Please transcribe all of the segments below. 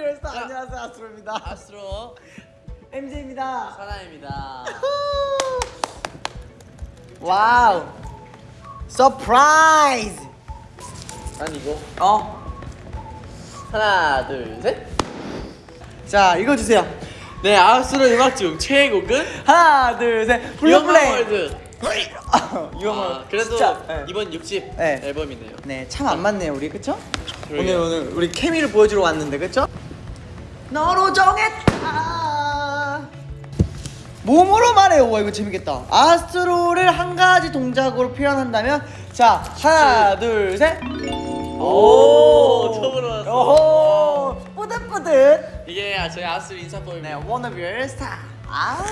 워너비얼스 안녕하세요 아스트로입니다 아스트로 MJ입니다 사나입니다. 와우 서프라이즈 난 이거 어? 하나 둘 셋. 자 읽어주세요 네 아스트로 음악 중 최애곡은 하나 둘셋 블루플레이. 유형을 아, 그래도 진짜, 네. 이번 60 네. 앨범이네요. 네, 참 안 맞네요, 우리 그쵸? 그러게요. 오늘 오늘 우리 케미를 보여주러 왔는데 그쵸? 너로 정했다. 몸으로 말해요. 와 이거 재밌겠다. 아스트로를 한 가지 동작으로 표현한다면 자 하나 둘 셋. 오, 처음으로 왔어. 뿌듯뿌듯. 이게 저희 아스트로 인사법입니다. 네, Wanna be your star. 아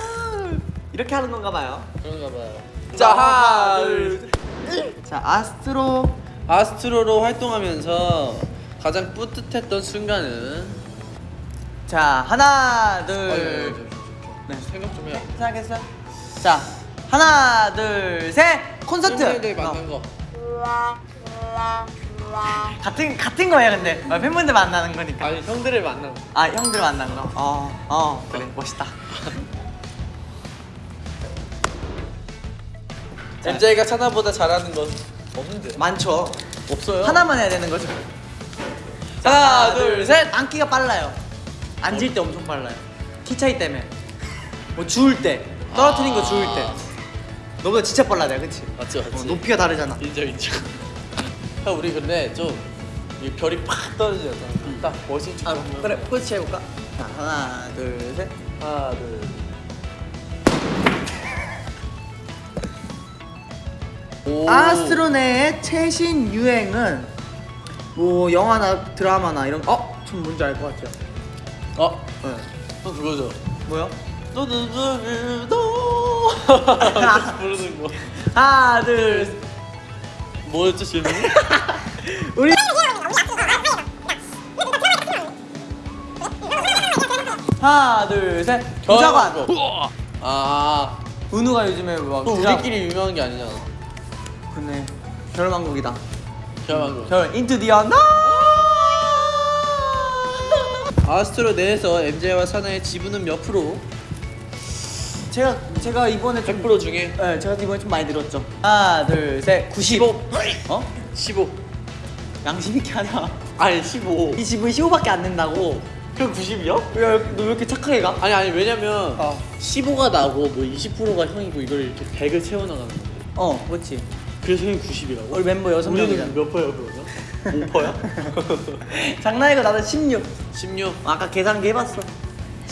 이렇게 하는 건가 봐요. 그런가 봐요. 자 하나 둘. 둘. 자 아스트로 아스트로로 활동하면서 가장 뿌듯했던 순간은 자 하나 둘. 네. 네. 생각 좀 해요. 생각했어요? 자 하나 둘셋 콘서트 팬분들 만난 어, 거. 같은 같은 거예요 근데 어, 팬분들 만나는 거니까 아니 형들을 만난 거. 아 형들 만난 거어어 그래 멋있다 자. MJ가 차나보다 잘하는 건 없는데. 많죠 없어요. 하나만 해야 되는 거죠 하나 둘 셋. 앉기가 빨라요 앉을 때 엄청 빨라요 키 차이 때문에 뭐 주울 때 떨어뜨린 거 주울 때 아. 너보다 진짜 빨라 내가 그치? 맞지 맞지. 어, 높이가 다르잖아 인정 인정. 형 우리 근데 좀이 별이 팍 떨어지잖아. 딱 멋진 척. 아. 그래 포즈 해볼까? 자 하나 둘셋 하나 둘. 오. 아스트로네의 최신 유행은 뭐 영화나 드라마나 이런 어? 전 뭔지 알 것 같아요 어? 네. 또 그거죠. 뭐요? 너너너너 부르는 거. 하나 둘 뭐였죠 질문이? 우리 하나 둘셋 부자관 아. 은우가 요즘에 막또 부자- 우리끼리 유명한 게 아니잖아. 겨울왕국이다 저만 거. 겨울 인투 디어 나 아스트로 내에서 MJ와 사나의 지분은 몇 프로? 제가 제가 이번에 좀 100% 중에 네, 제가 이번에 좀 많이 들었죠 하나 둘 셋 90 어? 15. 양심 있게 하자 아니 15. 이 집은 15밖에 안 낸다고 그럼 90이요? 야, 너왜 이렇게 착하게 가? 아니 아니 왜냐면 어. 15가 나고 뭐 20%가 형이고 이걸 이렇게 100을 채워나가는 건데 어, 그렇지. 그래서 형이 90이라고? 우리 멤버 여섯 명이잖아. 우리는 몇 퍼예요 그러면? 5퍼야? 장난이고 나는 16. 16 아까 계산기 해봤어.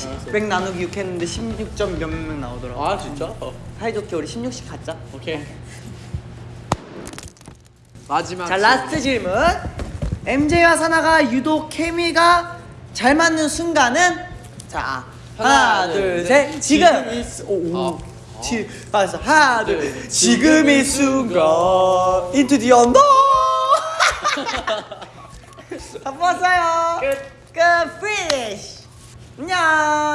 알았어 100 나누기 6 했는데 16 점 몇 명 나오더라고. 아 진짜? 어. 사이좋게 우리 16씩 갖자. 오케이 마지막 자, last 질문. MJ와 산하가 유독 케미가 잘 맞는 순간은 자, 하나, 하나, 둘, 둘, 셋. 셋. 지금. 오, 오. 어. 지, 알았어. 하나, 둘, 둘, 셋. 셋. 지금 이 순간. Into the unknown. 다 뽑았어요. 끝. 끝. Finish. 안녕.